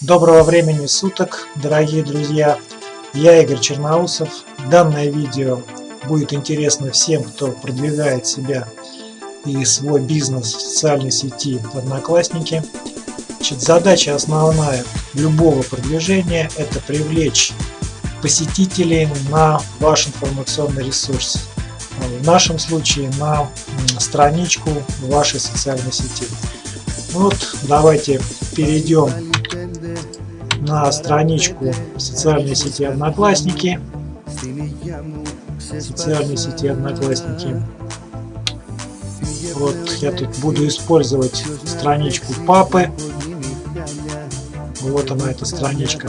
Доброго времени суток, дорогие друзья! Я Игорь Черноусов. Данное видео будет интересно всем, кто продвигает себя и свой бизнес в социальной сети Одноклассники. Значит, задача основная любого продвижения – это привлечь посетителей на ваш информационный ресурс. В нашем случае на страничку вашей социальной сети. Вот давайте перейдем на страничку социальной сети Одноклассники. Социальной сети Одноклассники. Вот я тут буду использовать страничку папы. Вот она, эта страничка.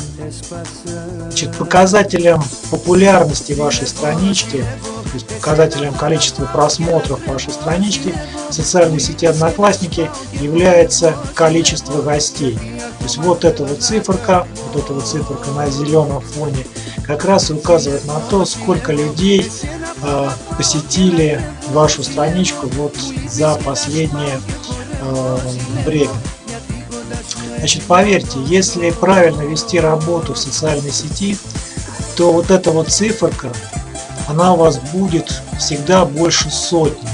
Значит, показателем популярности вашей странички, то есть показателем количества просмотров вашей странички в социальной сети Одноклассники является количество гостей. Есть вот эта вот циферка, вот эта вот циферка на зеленом фоне как раз и указывает на то, сколько людей э, посетили вашу страничку вот за последнее э, время. Значит, поверьте, если правильно вести работу в социальной сети, то вот эта вот циферка, она у вас будет всегда больше сотни.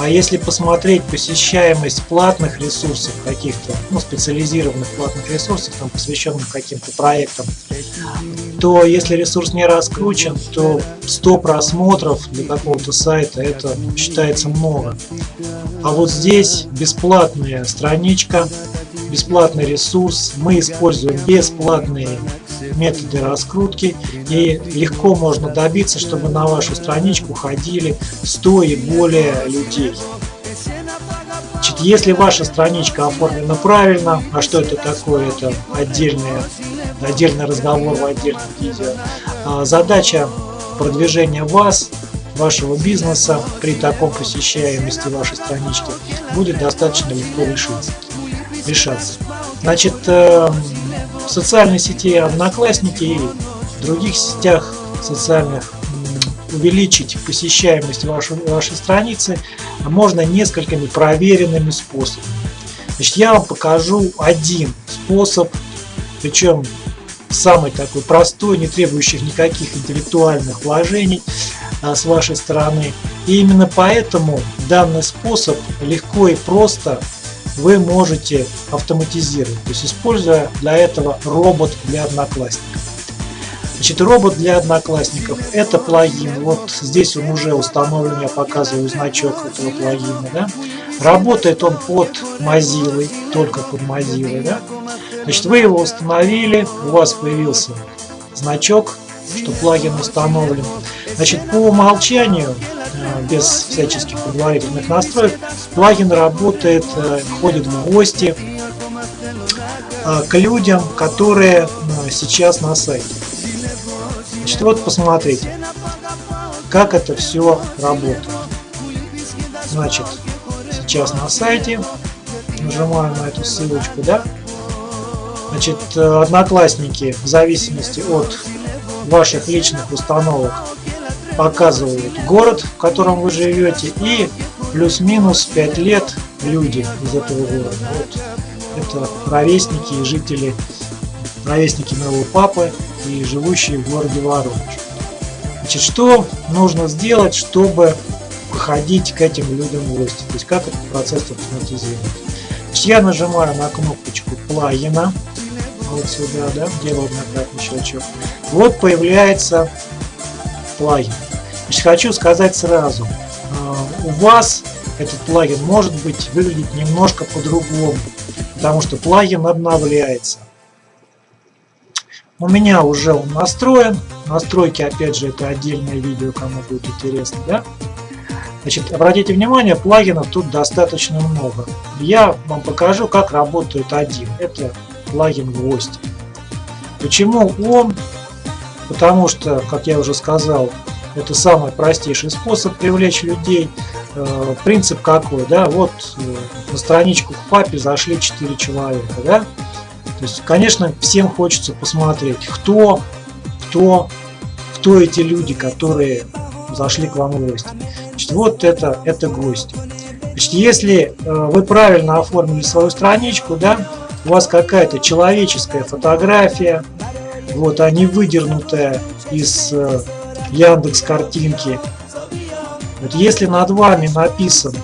А если посмотреть посещаемость платных ресурсов, каких-то ну, специализированных платных ресурсов, там, посвященных каким-то проектам, то если ресурс не раскручен, то 100 просмотров для какого-то сайта это считается много. А вот здесь бесплатная страничка, бесплатный ресурс, мы используем бесплатные методы раскрутки и легко можно добиться, чтобы на вашу страничку ходили 100 и более людей. Значит, если ваша страничка оформлена правильно, а что это такое, это отдельный, отдельный разговор в отдельном видео, а, задача продвижения вас вашего бизнеса при таком посещаемости вашей странички будет достаточно легко решиться решаться. Значит, э, в социальной сети Одноклассники и в других сетях социальных увеличить посещаемость вашей, вашей страницы можно несколькими проверенными способами. Значит, я вам покажу один способ, причем самый такой простой, не требующий никаких интеллектуальных вложений а, с вашей стороны. И именно поэтому данный способ легко и просто вы можете автоматизировать, то есть используя для этого робот для одноклассников. Значит, робот для одноклассников это плагин. Вот здесь он уже установлен, я показываю значок этого плагина. Да? Работает он под Mozilla, только под Mozilla. Да? Значит, вы его установили, у вас появился значок, что плагин установлен. Значит, по умолчанию без всяческих предварительных настроек. Плагин работает, э, ходит в гости э, к людям, которые сейчас на сайте. Значит, вот посмотрите, как это все работает. Значит, сейчас на сайте, нажимаем на эту ссылочку, да? Значит, одноклассники в зависимости от ваших личных установок показывают город, в котором вы живете, и плюс-минус 5 лет люди из этого города. Вот это ровесники и жители, ровесники моего папы и живущие в городе Воронеж. Значит, что нужно сделать, чтобы выходить к этим людям в гости? То есть как этот процесс автоматизировать? Значит, я нажимаю на кнопочку плагина, вот сюда, да, делаю однократный щелчок. Вот появляется плагин. Значит, хочу сказать сразу, а, у вас этот плагин может быть выглядеть немножко по-другому, потому что плагин обновляется. У меня уже он настроен. Настройки, опять же, это отдельное видео, кому будет интересно. Да? Значит, обратите внимание, плагинов тут достаточно много. Я вам покажу, как работает один. Это плагин Гвоздь. Почему он? Потому что, как я уже сказал, это самый простейший способ привлечь людей. Э, принцип какой, да, вот э, на страничку к папе зашли 4 человека, да. То есть, конечно, всем хочется посмотреть, кто, кто, кто эти люди, которые зашли к вам в гости. Значит, вот это, это гости. Значит, если э, вы правильно оформили свою страничку, да, у вас какая-то человеческая фотография, вот, а не выдернутая из Яндекс картинки. Вот если над вами написан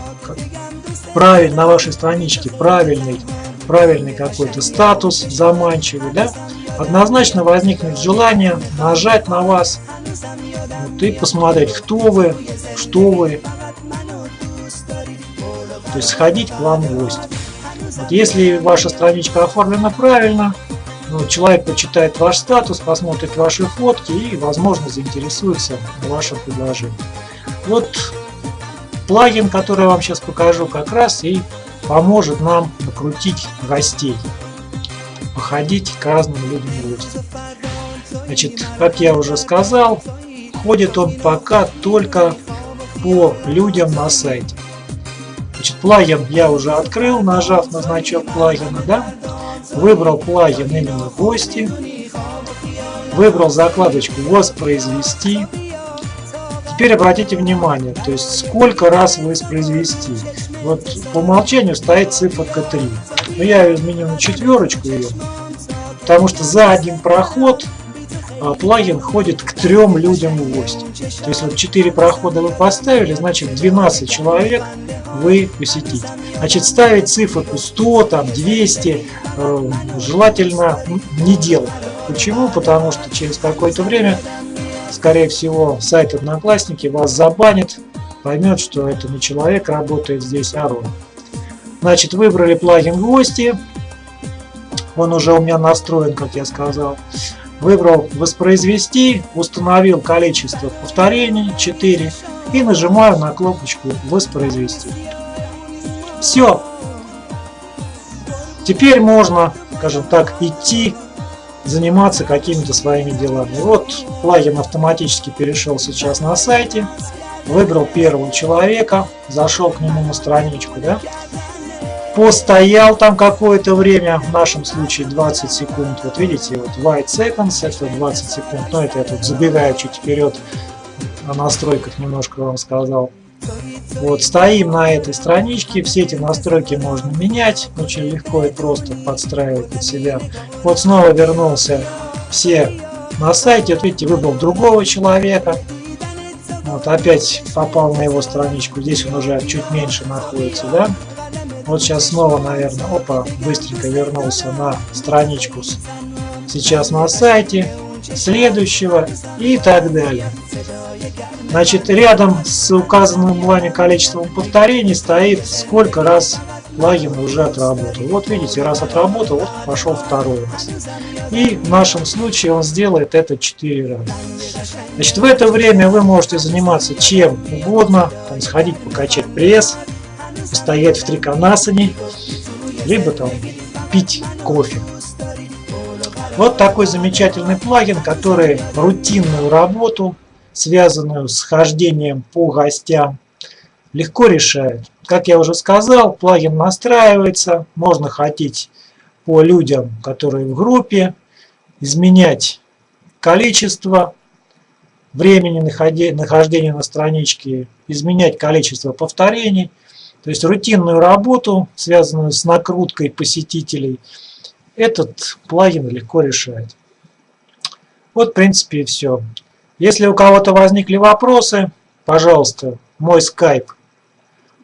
правильно на вашей страничке правильный, правильный какой-то статус заманчивый, да, однозначно возникнет желание нажать на вас вот, и посмотреть, кто вы, что вы, то есть сходить к вам в гости. Вот если ваша страничка оформлена правильно, ну, человек почитает ваш статус, посмотрит ваши фотки и, возможно, заинтересуется вашим предложением. Вот плагин, который я вам сейчас покажу, как раз и поможет нам накрутить гостей, походить к разным людям в гости. Значит, как я уже сказал, ходит он пока только по людям на сайте. Значит, плагин я уже открыл, нажав на значок плагина, да? Выбрал плагин именно гости. Выбрал закладочку воспроизвести. Теперь обратите внимание, то есть сколько раз воспроизвести. Вот по умолчанию стоит циферка 3. Но я ее изменю на четверочку ее, потому что за один проход плагин ходит к трем людям в гости. То есть вот 4 прохода вы поставили, значит 12 человек вы посетите. Значит ставить циферку 100, там 200 э, желательно не делать. Почему? Потому что через какое-то время, скорее всего, сайт Одноклассники вас забанит, поймет, что это не человек работает здесь, а. Значит, выбрали плагин гости. Он уже у меня настроен, как я сказал. Выбрал воспроизвести, установил количество повторений 4 и нажимаю на кнопочку воспроизвести. Все. Теперь можно, скажем так, идти заниматься какими-то своими делами. Вот плагин автоматически перешел сейчас на сайте, выбрал первого человека, зашел к нему на страничку, да, постоял там какое-то время, в нашем случае 20 секунд. Вот видите, вот white seconds это 20 секунд, но это я тут забегаю чуть вперед, о настройках немножко вам сказал. Вот, стоим на этой страничке, все эти настройки можно менять, очень легко и просто подстраивать под себя. Вот снова вернулся все на сайте, вот видите, выбрал другого человека, вот опять попал на его страничку, здесь он уже чуть меньше находится, да. Вот сейчас снова, наверное, опа, быстренько вернулся на страничку сейчас на сайте, следующего и так далее. Значит, рядом с указанным вами количеством повторений стоит сколько раз плагин уже отработал. Вот видите, раз отработал, вот пошел второй раз. И в нашем случае он сделает это 4 раза. Значит, в это время вы можете заниматься чем угодно, там, сходить покачать пресс, постоять в триконасане, либо там пить кофе. Вот такой замечательный плагин, который рутинную работу связанную с хождением по гостям, легко решает. Как я уже сказал, плагин настраивается, можно ходить по людям, которые в группе, изменять количество времени нахождения на страничке, изменять количество повторений. То есть рутинную работу, связанную с накруткой посетителей, этот плагин легко решает. Вот в принципе и все. Если у кого-то возникли вопросы, пожалуйста, мой скайп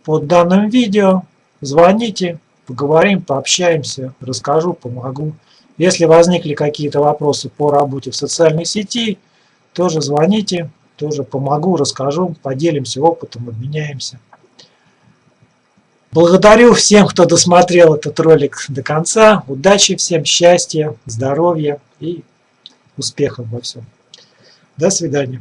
под данным видео, звоните, поговорим, пообщаемся, расскажу, помогу. Если возникли какие-то вопросы по работе в социальной сети, тоже звоните, тоже помогу, расскажу, поделимся опытом, обменяемся. Благодарю всем, кто досмотрел этот ролик до конца. Удачи всем, счастья, здоровья и успехов во всем. До свидания.